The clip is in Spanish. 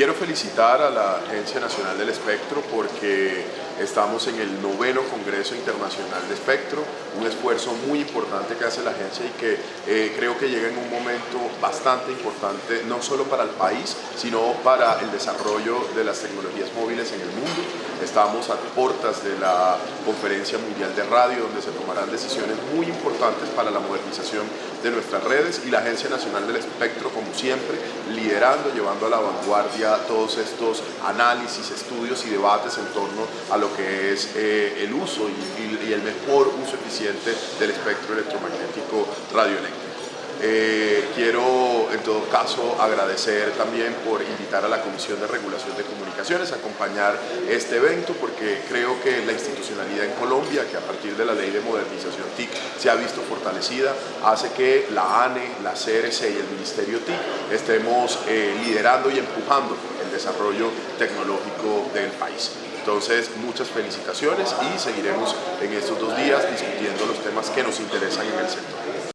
quiero felicitar a la Agencia Nacional del Espectro porque estamos en el noveno Congreso Internacional de Espectro, un esfuerzo muy importante que hace la agencia y que eh, creo que llega en un momento bastante importante, no solo para el país, sino para el desarrollo de las tecnologías móviles en el mundo. Estamos a puertas de la Conferencia Mundial de Radio, donde se tomarán decisiones muy importantes para la modernización de nuestras redes y la Agencia Nacional del Espectro, como siempre, liderando, llevando a la vanguardia todos estos análisis, estudios y debates en torno a lo que es eh, el uso y, el mejor uso eficiente del espectro electromagnético radioeléctrico. Eh, quiero en todo caso agradecer también por invitar a la Comisión de Regulación de Comunicaciones a acompañar este evento porque creo que la institucionalidad en Colombia, que a partir de la ley de modernización TIC se ha visto fortalecida, hace que la ANE, la CRC y el Ministerio TIC estemos eh, liderando y empujando el desarrollo tecnológico del país. Entonces, muchas felicitaciones y seguiremos en estos dos días discutiendo los temas que nos interesan en el sector.